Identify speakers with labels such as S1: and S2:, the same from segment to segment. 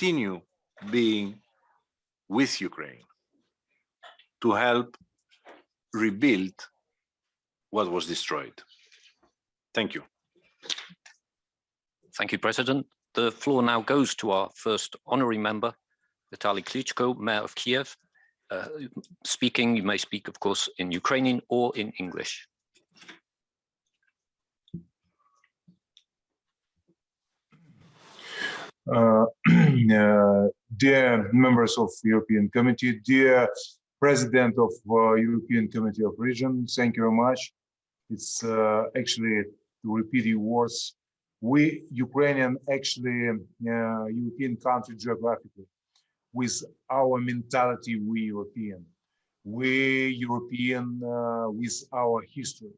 S1: continue being with Ukraine to help rebuild what was destroyed. Thank you.
S2: Thank you, President. The floor now goes to our first honorary member, Vitaly Klitschko, Mayor of Kiev. Uh, speaking, you may speak, of course, in Ukrainian or in English.
S3: Uh, uh, dear members of European Committee, dear President of uh, European Committee of Region, thank you very much. It's uh, actually to repeat your words. We Ukrainian actually uh, European country geographically, with our mentality, we European, we European uh, with our history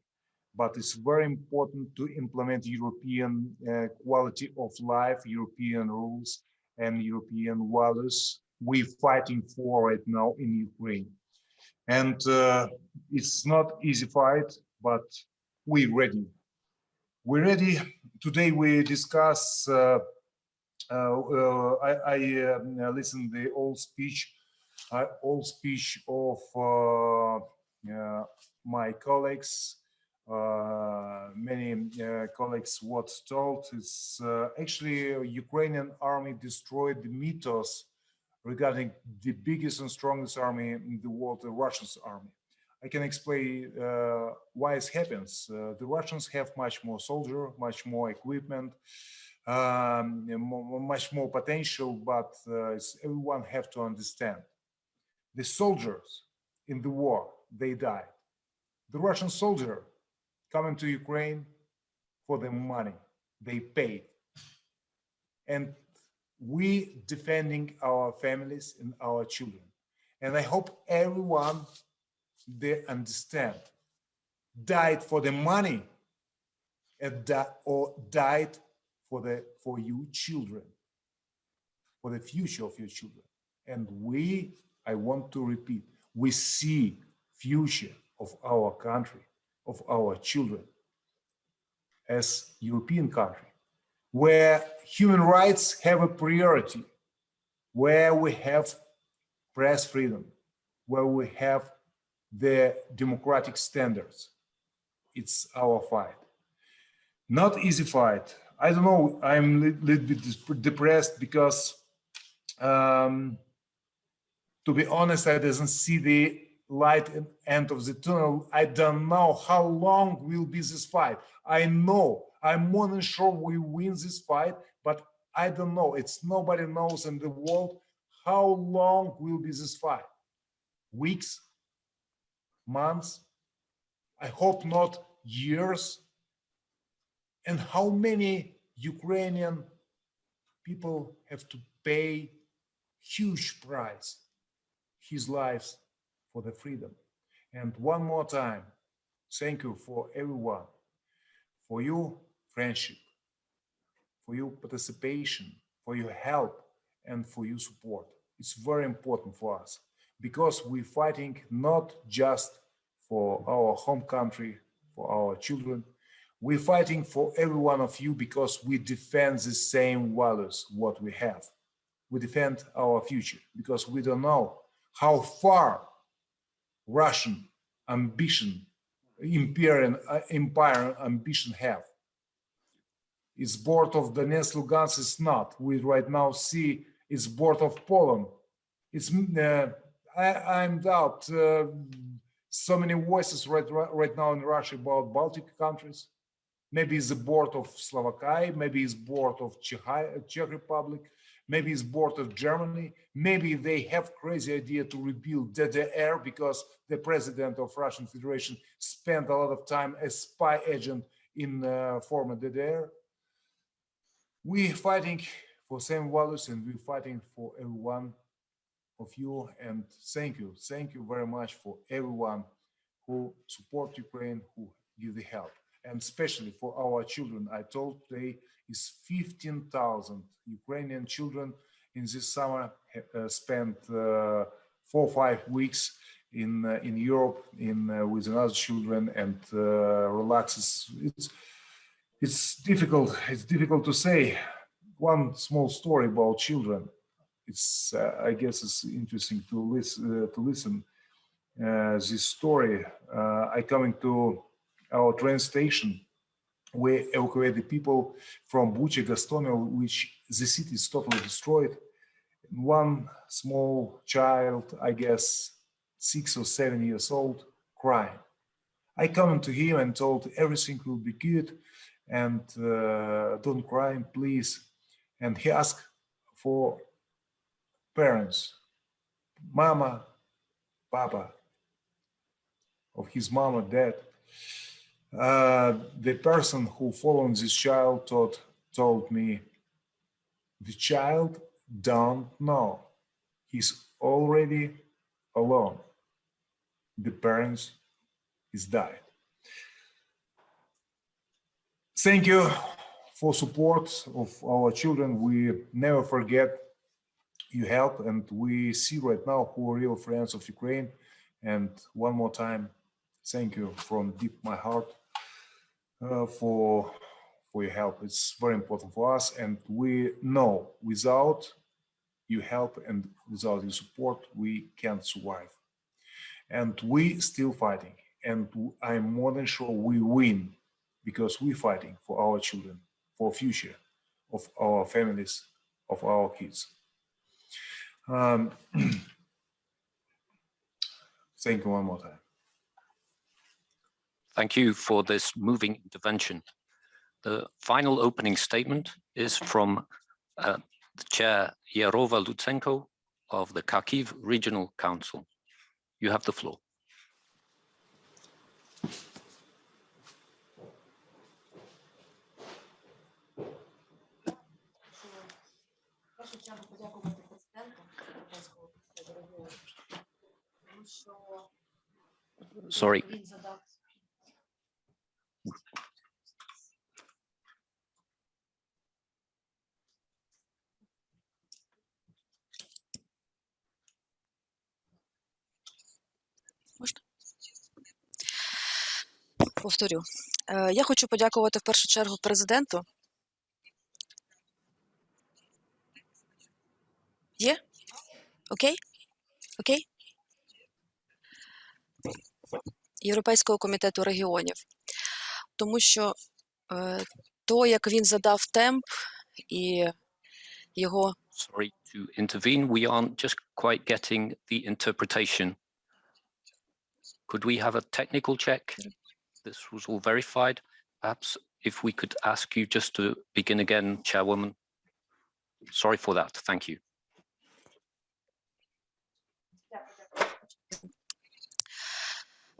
S3: but it's very important to implement European uh, quality of life, European rules and European values we're fighting for right now in Ukraine. And uh, it's not easy fight, but we're ready. We're ready. Today we discuss, uh, uh, uh I, I uh, listened the old speech, old speech of my colleagues many uh, colleagues what told is uh, actually Ukrainian army destroyed the mythos regarding the biggest and strongest army in the world, the Russian army. I can explain uh, why it happens. Uh, the Russians have much more soldier, much more equipment, um, much more potential, but uh, everyone have to understand. The soldiers in the war, they died. The Russian soldier coming to Ukraine for the money they paid. And we defending our families and our children. And I hope everyone they understand died for the money or died for the for you children, for the future of your children. And we, I want to repeat, we see future of our country of our children as European country, where human rights have a priority, where we have press freedom, where we have the democratic standards. It's our fight. Not easy fight. I don't know, I'm a little bit depressed because um, to be honest, I doesn't see the light at end of the tunnel. I don't know how long will be this fight. I know I'm more than sure we win this fight, but I don't know. It's nobody knows in the world how long will be this fight. Weeks, months, I hope not years. And how many Ukrainian people have to pay huge price, his lives for the freedom. And one more time, thank you for everyone, for your friendship, for your participation, for your help, and for your support. It's very important for us because we're fighting not just for our home country, for our children, we're fighting for every one of you because we defend the same values what we have. We defend our future because we don't know how far Russian ambition, imperial uh, empire ambition have. It's board of Donetsk, Lugansk is not. We right now see it's board of Poland. It's uh, I, am doubt uh, so many voices right right now in Russia about Baltic countries. Maybe it's the board of Slovakia, maybe it's board of Czech, Czech Republic, maybe it's board of Germany, maybe they have crazy idea to rebuild DDR because the president of Russian Federation spent a lot of time as spy agent in uh, former DDR. We're fighting for same values and we're fighting for everyone of you and thank you. Thank you very much for everyone who support Ukraine, who give the help and especially for our children. I told today is 15,000 Ukrainian children in this summer uh, spent uh, four or five weeks in uh, in Europe in uh, with other children and uh, relaxes. It's it's difficult. It's difficult to say. One small story about children. it's uh, I guess it's interesting to listen to listen this story. I coming to our train station. We evacuated people from Bucha, Gostomel, which the city is totally destroyed. One small child, I guess six or seven years old, crying. I come to him and told everything will be good and uh, don't cry, please. And he asked for parents, mama, papa, of his or dad. Uh, the person who followed this child told, told me, the child don't know. He's already alone. The parents is died. Thank you for support of our children. We never forget you help and we see right now who are real friends of Ukraine. And one more time, thank you from deep my heart uh, for for your help. It's very important for us, and we know without your help and without your support, we can't survive. And we still fighting, and I'm more than sure we win because we're fighting for our children, for future of our families, of our kids. Um, thank you one more time.
S2: Thank you for this moving intervention. The final opening statement is from uh, the Chair Yehorova Lutsenko of the Kharkiv Regional Council. You have the floor.
S4: В
S5: повторю. Е, Я хочу подякувати в першу чергу президенту. Є? Окей? Окей? Європейського комітету регіонів. Тому що е, то, як він задав темп і його
S2: sorry to intervene. We aren't just quite getting the interpretation. Could we have a technical check? This was all verified. Perhaps if we could ask you just to begin again, Chairwoman. Sorry for that. Thank you.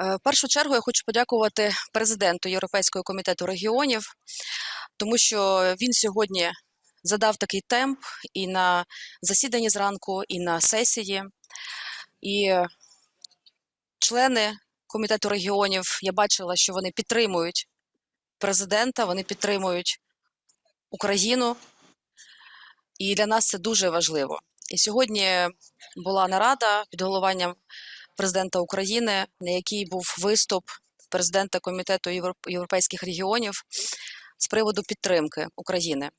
S5: Е, В першу чергу я хочу подякувати президенту Європейського комітету регіонів, тому що він сьогодні задав такий темп і на засіданні зранку, і на сесії. І члени комітету регіонів я бачила, що вони підтримують президента, вони підтримують Україну. І для нас це дуже важливо. І сьогодні була нарада під головуванням президента України, на якій був виступ президента Комітету європейських регіонів з приводу підтримки України.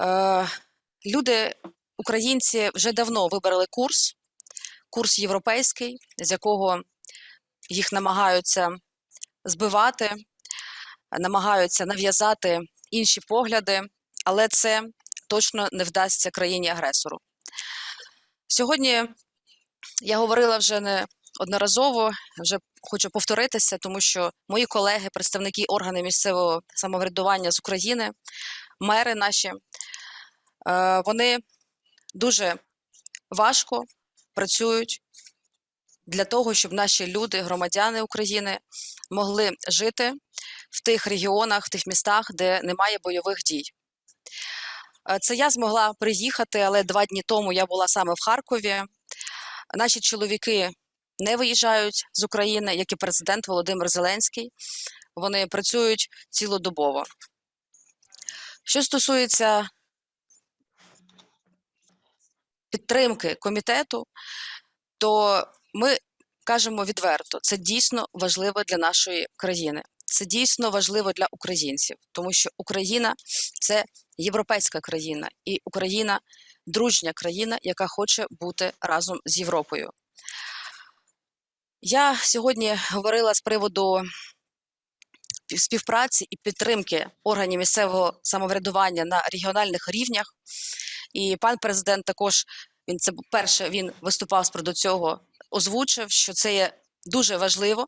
S5: Е, люди, українці, вже давно вибрали курс, курс європейський, з якого їх намагаються збивати, намагаються нав'язати інші погляди, але це точно не вдасться країні-агресору. Сьогодні я говорила вже не одноразово, вже хочу повторитися, тому що мої колеги, представники органів місцевого самоврядування з України, мери наші, е, вони дуже важко працюють для того, щоб наші люди, громадяни України, могли жити в тих регіонах, в тих містах, де немає бойових дій. Е, Це я змогла приїхати, але два дні тому я була саме в Харкові. Наші чоловіки не виїжджають з України, як і президент Володимир Зеленський. Вони працюють цілодобово. Що стосується підтримки комітету, то ми кажемо відверто, це дійсно важливо для нашої країни. Це дійсно важливо для українців, тому що Україна це європейська країна, і Україна дружня країна, яка хоче бути разом з Європою. Я сьогодні говорила з приводу співпраці і підтримки органів місцевого самоврядування на регіональних рівнях. І пан президент також він це перше він виступав з приводу цього, озвучив, що це є дуже важливо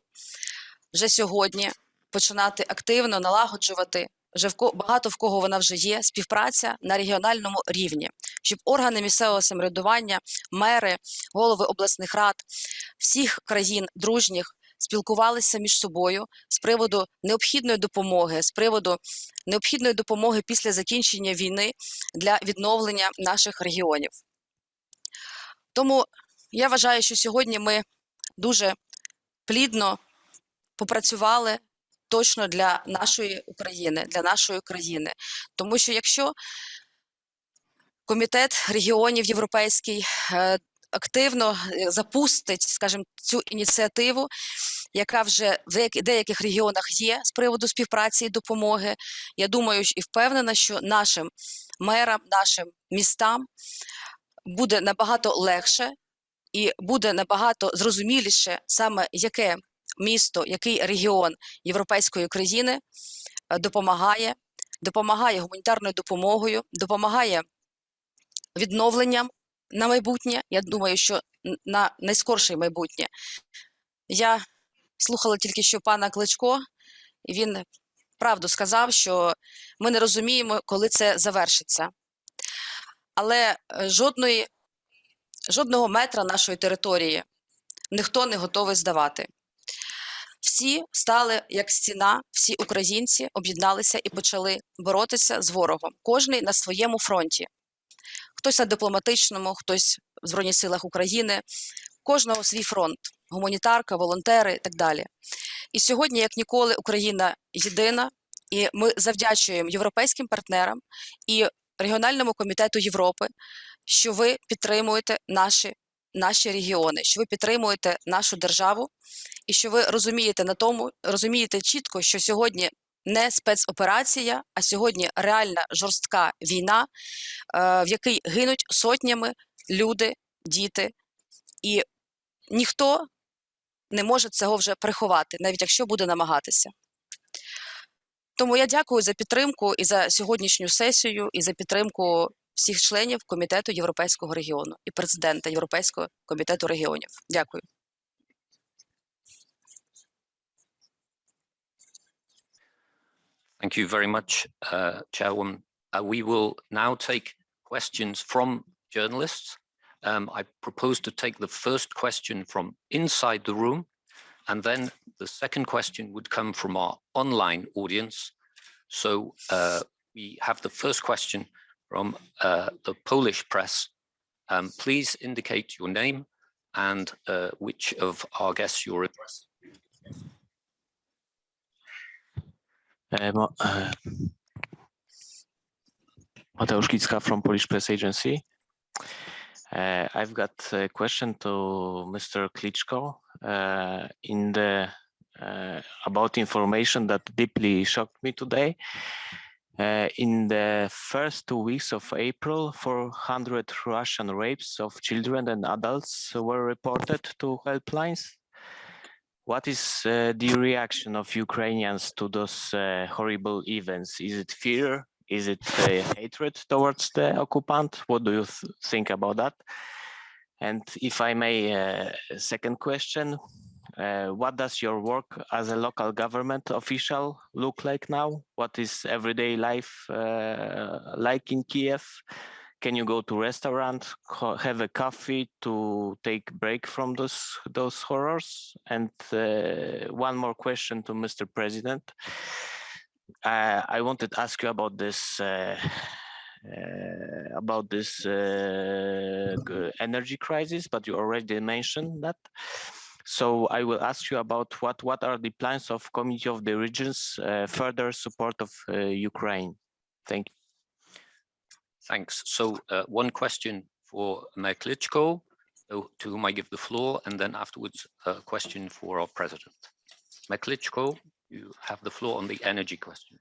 S5: вже сьогодні починати активно налагоджувати. Вже в ко- багато в кого вона вже є співпраця на регіональному рівні, щоб органи місцевого самоврядування, мери, голови обласних рад всіх країн дружніх спілкувалися між собою з приводу необхідної допомоги, з приводу необхідної допомоги після закінчення війни для відновлення наших регіонів. Тому я вважаю, що сьогодні ми дуже плідно попрацювали точно для нашої України, для нашої країни. Тому що якщо комітет регіонів європейський е, активно е, запустить, скажімо, цю ініціативу, яка вже в деяких регіонах є з приводу співпраці і допомоги, я думаю і впевнена, що нашим мерам, нашим містам буде набагато легше і буде набагато зрозуміліше саме яке місто, який регіон європейської країни е, допомагає, допомагає гуманітарною допомогою, допомагає відновленням на майбутнє. Я думаю, що на найскорше майбутнє. Я слухала тільки що пана Кличко, і він правду сказав, що ми не розуміємо, коли це завершиться. Але е, жодної, жодного метра нашої території ніхто не готовий здавати. Всі стали як стіна, всі українці об'єдналися і почали боротися з ворогом, кожний на своєму фронті. Хтось на дипломатичному, хтось в Збройних силах України, кожного свій фронт, гуманітарка, волонтери і так далі. І сьогодні, як ніколи, Україна єдина, і ми завдячуємо європейським партнерам і регіональному комітету Європи, що ви підтримуєте наші, наші регіони, що ви підтримуєте нашу державу, і що ви розумієте на тому, розумієте чітко, що сьогодні не спецоперація, а сьогодні реальна жорстка війна, е, в якій гинуть сотнями люди, діти, і ніхто не може цього вже приховати, навіть якщо буде намагатися. Тому я дякую за підтримку і за сьогоднішню сесію, і за підтримку всіх членів комітету Європейського регіону і президента Європейського комітету регіонів. Дякую.
S2: Thank you very much, uh, Chairwoman. Uh, we will now take questions from journalists. Um, I propose to take the first question from inside the room, and then the second question would come from our online audience. So uh, we have the first question from uh, the Polish press. Um, please indicate your name and uh, which of our guests you're addressing.
S6: Mo- uh, Mateusz Kicka from Polish Press Agency. Uh, I've got a question to Mr. Klitschko uh, in the uh, about information that deeply shocked me today. Uh, in the first two weeks of April, 400 Russian rapes of children and adults were reported to helplines. What is uh, the reaction of Ukrainians to those uh, horrible events? Is it fear? Is it uh, hatred towards the occupant? What do you th- think about that? And if I may, uh, second question, uh, what does your work as a local government official look like now? What is everyday life uh, like in Kiev? Can you go to restaurant, have a coffee to take break from those those horrors? And uh, one more question to Mr. President. I wanted to ask you about this uh, uh, about this uh, energy crisis, but you already mentioned that. So I will ask you about what, what are the plans of Committee of the Regions uh, further support of uh, Ukraine? Thank you.
S2: Thanks. So uh, one question for Mayor Klitschko, to whom I give the floor, and then afterwards a question for our president. Mayor Klitschko, you have the floor on the energy question.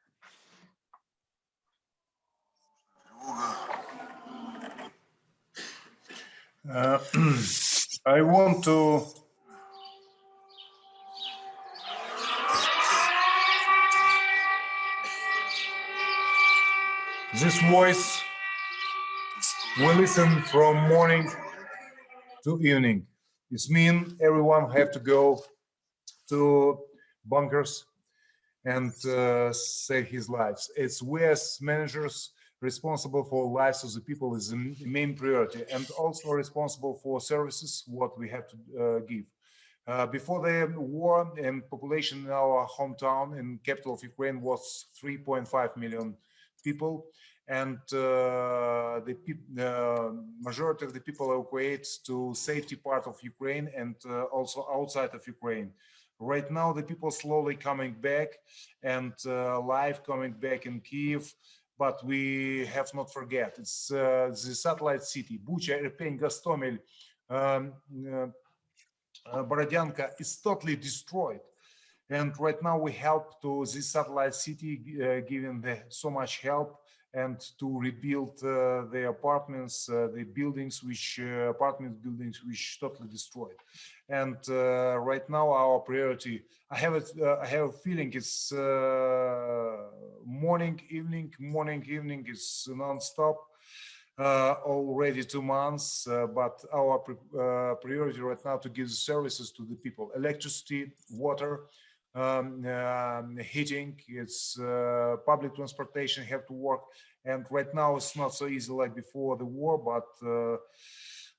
S3: Uh, I want to this voice we listen from morning to evening. It means everyone have to go to bunkers and uh, save his lives. It's we as managers responsible for lives of the people is the main priority and also responsible for services what we have to uh, give. Uh, before the war and population in our hometown and capital of Ukraine was 3.5 million people and uh, the uh, majority of the people evacuate to safety part of Ukraine and uh, also outside of Ukraine. Right now, the people slowly coming back and uh, life coming back in Kiev, but we have not forget it's uh, the satellite city Bucha, Irpin, Gostomel, um, uh, Borodyanka is totally destroyed. And right now we help to this satellite city, uh, giving the, so much help and to rebuild uh, the apartments, uh, the buildings, which uh, apartment buildings, which totally destroyed. And uh, right now our priority, I have it, uh, I have a feeling it's uh, morning, evening, morning, evening is non-stop. Already two months, but our pri- priority right now to give services to the people, electricity, water, um, um, heating, it's uh, public transportation have to work. And right now it's not so easy like before the war, but uh,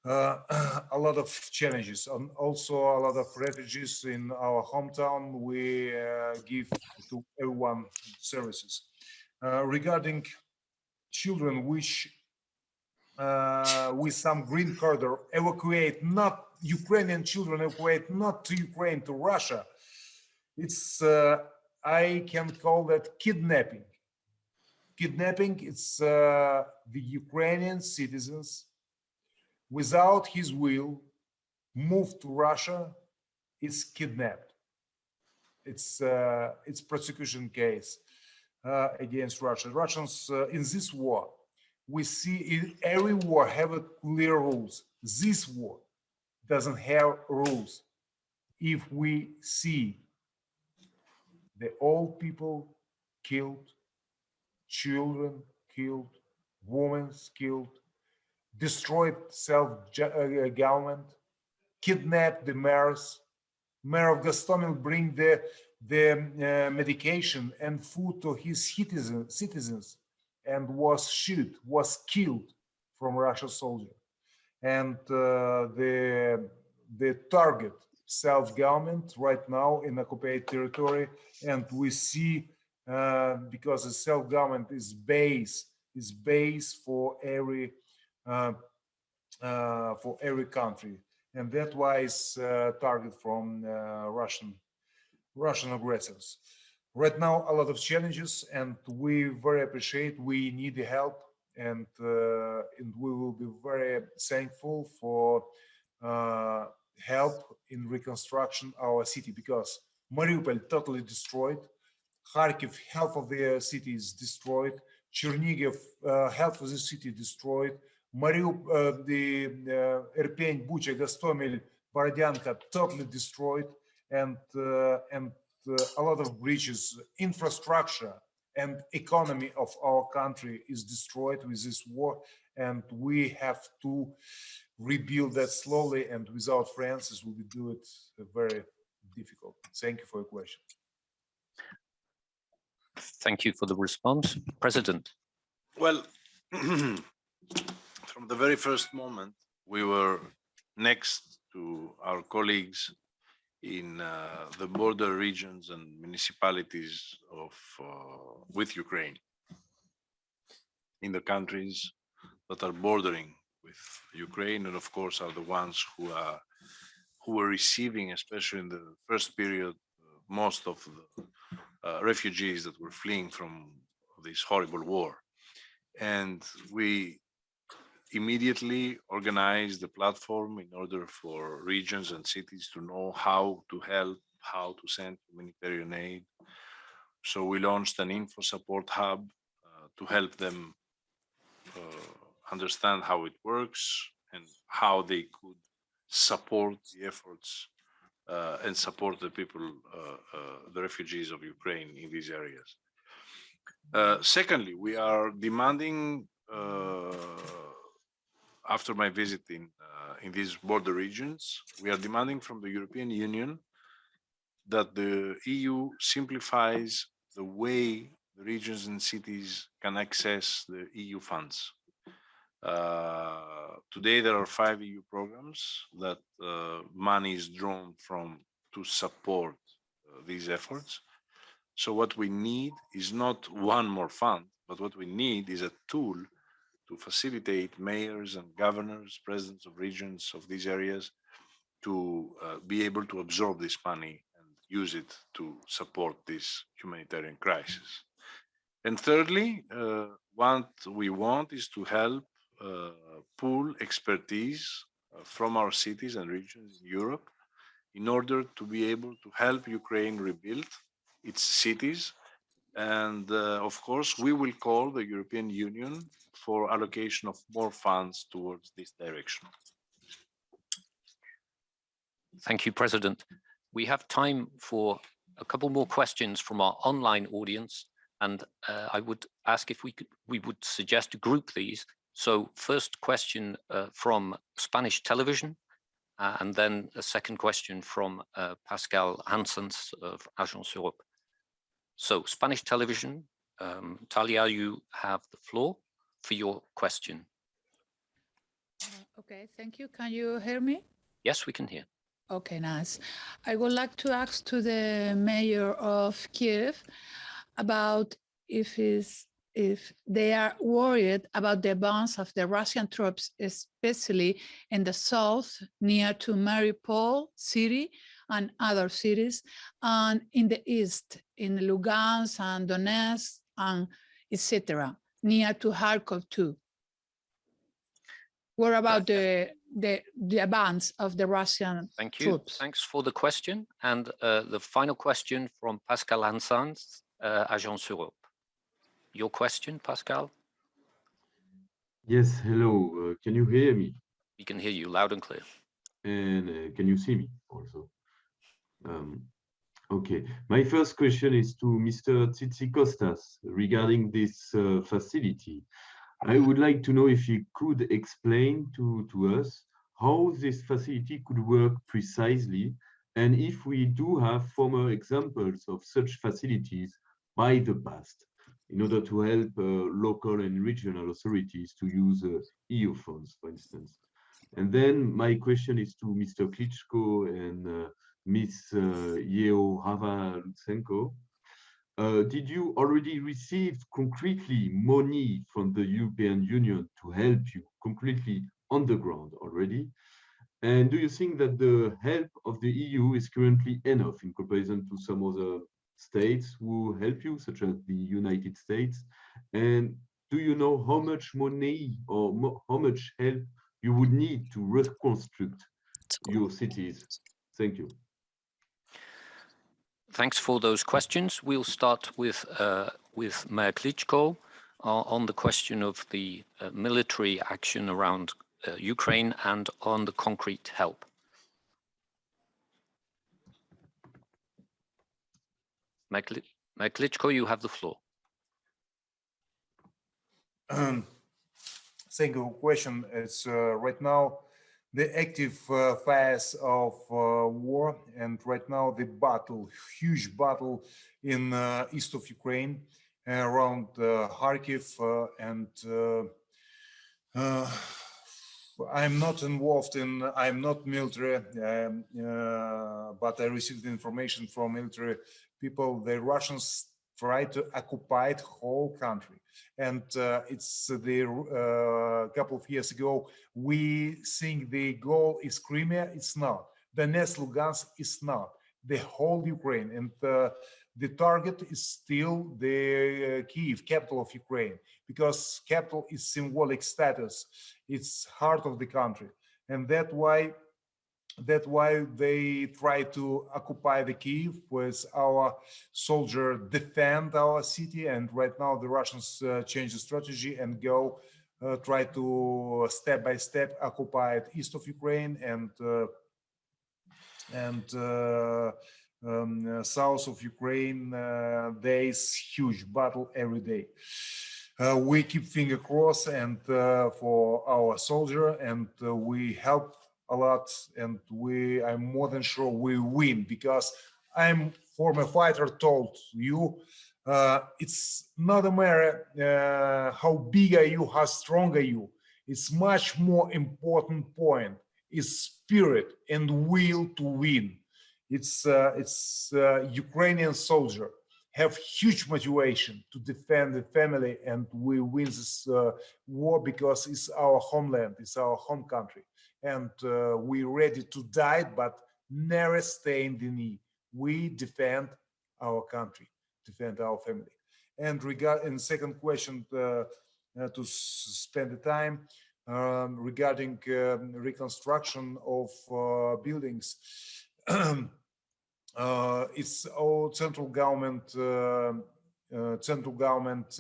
S3: uh, a lot of challenges and also a lot of refugees in our hometown. We uh, give to everyone services. Uh, regarding children which uh, with some green corridor evacuate not Ukrainian children evacuate not to Ukraine to Russia. It's uh, I can call that kidnapping. Kidnapping it's uh, the Ukrainian citizens without his will moved to Russia is kidnapped. It's uh, it's prosecution case uh, against Russia. Russians uh, in this war we see in every war have a clear rules. This war doesn't have rules. If we see the old people killed, children killed, women killed, destroyed self-government, kidnapped the mayors, mayor of Gostomel bring the the uh, medication and food to his citizen, citizens and was shot, was killed from Russian soldier. And uh, the, the target self-government right now in occupied territory. And we see, uh, because the self-government is base, is base for every, uh, uh, for every country. And that why it's uh, target from uh, Russian, Russian aggressors right now a lot of challenges and we very appreciate we need the help and uh, and we will be very thankful for help in reconstruction our city because Mariupol totally destroyed. Kharkiv half of the city is destroyed. Chernigiv uh, half of the city destroyed. Mariupol uh, the uh, Bucha Gostomel Borodyanka totally destroyed. And uh, and uh, a lot of breaches, infrastructure and economy of our country is destroyed with this war. And we have to rebuild that slowly and without Francis, we will do it very difficult. Thank you for your question.
S2: Thank you for the response. President,
S1: Well, from the very first moment, we were next to our colleagues in uh, the border regions and municipalities of uh, with Ukraine in the countries that are bordering with Ukraine and of course are the ones who are who were receiving especially in the first period uh, most of the uh, refugees that were fleeing from this horrible war and we immediately organized the platform in order for regions and cities to know how to help, how to send humanitarian aid. So we launched an info support hub uh, to help them uh, understand how it works and how they could support the efforts uh, and support the people, uh, uh, the refugees of Ukraine in these areas. Uh, secondly, we are demanding, uh, after my visit in, uh, in these border regions, we are demanding from the European Union that the EU simplifies the way the regions and cities can access the EU funds. Uh, today, there are five EU programs that uh, money is drawn from to support uh, these efforts. So what we need is not one more fund, but what we need is a tool to facilitate mayors and governors, presidents of regions of these areas to uh, be able to absorb this money and use it to support this humanitarian crisis. And thirdly, uh, what we want is to help pool expertise uh, from our cities and regions in Europe in order to be able to help Ukraine rebuild its cities. And uh, of course, we will call the European Union for allocation of more funds towards this direction.
S2: Thank you, President. We have time for a couple more questions from our online audience. And uh, I would ask if we could, we would suggest to group these. So first question uh, from Spanish television, uh, and then a second question from uh, Pascal Hansens of Agence Europe. So Spanish television, um, Talia, you have the floor for your question.
S7: Okay, thank you. Can you hear me?
S2: Yes, we can hear.
S7: Okay, nice. I would like to ask to the mayor of Kiev about if is if they are worried about the advance of the Russian troops, especially in the south near to Mariupol city and other cities, and in the east in Lugansk and Donetsk and etc. near to Kharkov too. What about the the the advance of the Russian
S2: Thank you.
S7: troops?
S2: Thanks for the question. And uh, the final question from Pascal Hansens, uh, Agence Europe. Your question, Pascal?
S8: Yes, hello. Uh, can you hear me?
S2: We can hear you loud and clear.
S8: And uh, can you see me also? Um, okay. My first question is to Mr. Tzitzikostas regarding this uh, facility. I would like to know if he could explain to, to us how this facility could work precisely and if we do have former examples of such facilities by the past in order to help uh, local and regional authorities to use uh, EU funds, for instance. And then my question is to Mr. Klitschko and uh, Ms. Uh, Yehorova Lutsenko. Uh, did you already receive concretely money from the European Union to help you concretely on the ground already? And do you think that the help of the EU is currently enough in comparison to some other states who help you, such as the United States? And do you know how much money or mo how much help you would need to reconstruct your cities? Thank you.
S2: Thanks for those questions. We'll start with uh, with Mayor Klitschko uh, on the question of the uh, military action around uh, Ukraine and on the concrete help. Mayor Kli- Klitschko, you have the floor.
S3: Thank you question. It's uh, right now the active uh, phase of uh, war and right now the battle, huge battle in uh, east of Ukraine around uh, Kharkiv uh, and uh, uh, I'm not involved in, I'm not military, um, uh, but I received information from military people. The Russians try to occupy the whole country. And uh, it's the uh, couple of years ago, we think the goal is Crimea. It's not. Donetsk, Lugansk is not. The whole Ukraine. And uh, the target is still the uh, Kiev, capital of Ukraine, because capital is symbolic status. It's heart of the country. And that's why that's why they try to occupy the Kiev with our soldier defend our city. And right now the Russians uh, change the strategy and go uh, try to step by step occupy east of Ukraine and uh, and uh, um, uh, south of Ukraine. Uh, there is huge battle every day. Uh, we keep finger crossed and uh, for our soldier and uh, we help a lot and we i'm more than sure we win because i'm former fighter told you uh, it's not a matter uh, how big are you how strong are you. It's much more important point is spirit and will to win. It's uh, it's uh, ukrainian soldier. Have huge motivation to defend the family and we win this uh, war because it's our homeland it's our home country and uh, we ready to die but never stay in the knee. We defend our country defend our family. And regard and second question uh, uh, to spend the time um, regarding um, reconstruction of uh, buildings. Uh, it's all central government uh, uh, central government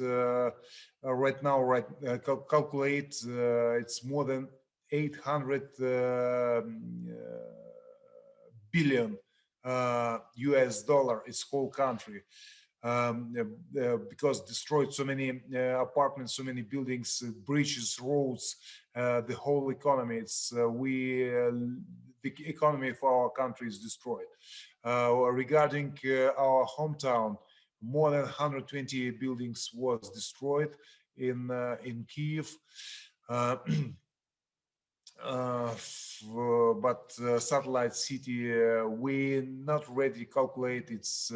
S3: right now right cal- calculate it's more than 800 um, uh, billion uh, US dollar its whole country um, uh, uh, because destroyed so many uh, apartments so many buildings uh, bridges roads uh, the whole economy it's uh, we uh, the economy of our country is destroyed uh, regarding uh, our hometown, more than 120 buildings was destroyed in uh, in Kiev. Uh, uh, but uh, satellite city, we not ready calculate its.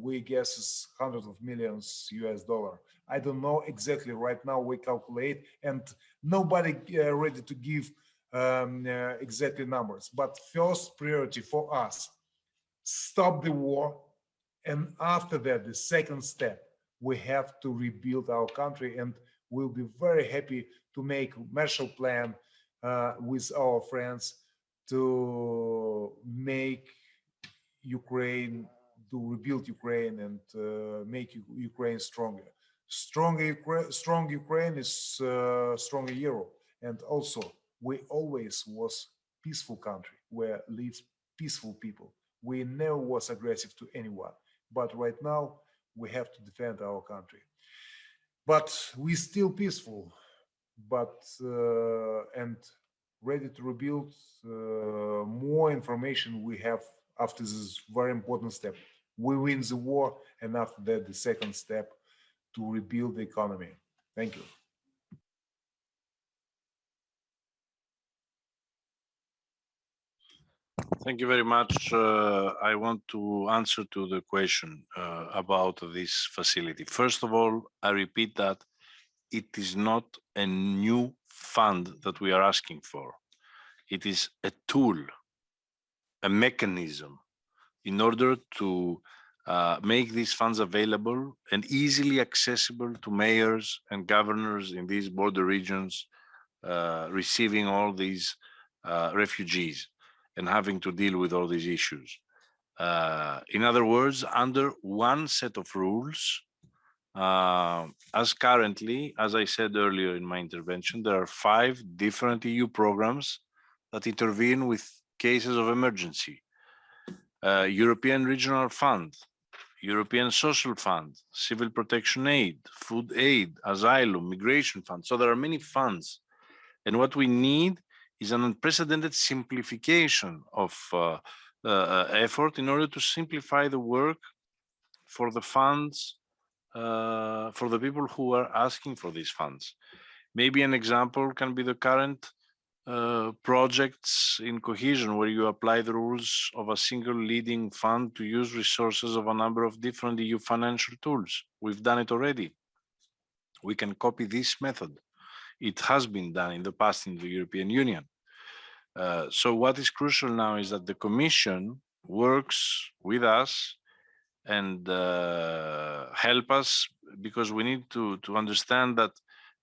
S3: We guess is hundreds of millions US dollar. I don't know exactly right now. We calculate, and nobody uh, ready to give um, uh, exactly numbers. But first priority for us, stop the war. And after that, the second step, we have to rebuild our country and we'll be very happy to make Marshall Plan uh, with our friends to make Ukraine, to rebuild Ukraine and uh, make Ukraine stronger. Stronger, Ukra- strong Ukraine is uh, stronger Europe. And also, we always was peaceful country where lives peaceful people. We never was aggressive to anyone. But right now, we have to defend our country. But we still peaceful, but uh, and ready to rebuild. Uh, more information we have after this very important step. We win the war, and after that, the second step to rebuild the economy. Thank you.
S1: Thank you very much. Uh, I want to answer to the question uh, about this facility. First of all, I repeat that it is not a new fund that we are asking for. It is a tool, a mechanism in order to uh, make these funds available and easily accessible to mayors and governors in these border regions uh, receiving all these uh, refugees and having to deal with all these issues. Uh, in other words, under one set of rules, uh, as currently, as I said earlier in my intervention, there are five different EU programs that intervene with cases of emergency. Uh, European Regional Fund, European Social Fund, Civil Protection Aid, Food Aid, Asylum, Migration Fund. So there are many funds. And what we need is an unprecedented simplification of uh, uh, uh, effort in order to simplify the work for the funds, uh, for the people who are asking for these funds. Maybe an example can be the current uh, projects in cohesion where you apply the rules of a single leading fund to use resources of a number of different EU financial tools. We've done it already. We can copy this method it has been done in the past in the European Union. Uh, so what is crucial now is that the Commission works with us and uh, help us because we need to, to understand that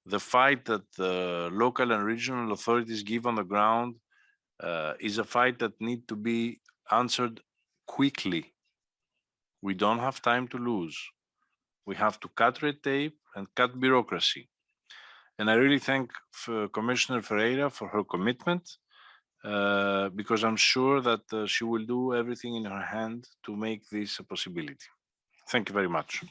S1: the fight that the local and regional authorities give on the ground uh, is a fight that need to be answered quickly. We don't have time to lose. We have to cut red tape and cut bureaucracy And I really thank F- Commissioner Ferreira for her commitment uh, because I'm sure that uh, she will do everything in her hand to make this a possibility. Thank you very much.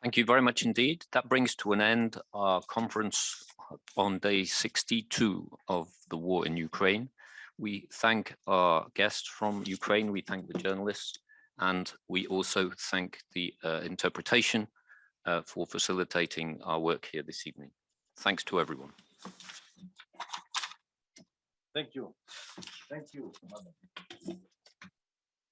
S2: Thank you very much indeed. That brings to an end our conference on day 62 of the war in Ukraine. We thank our guests from Ukraine, we thank the journalists, and we also thank the uh, interpretation uh, for facilitating our work here this evening. Thanks to everyone.
S1: Thank you. Thank you.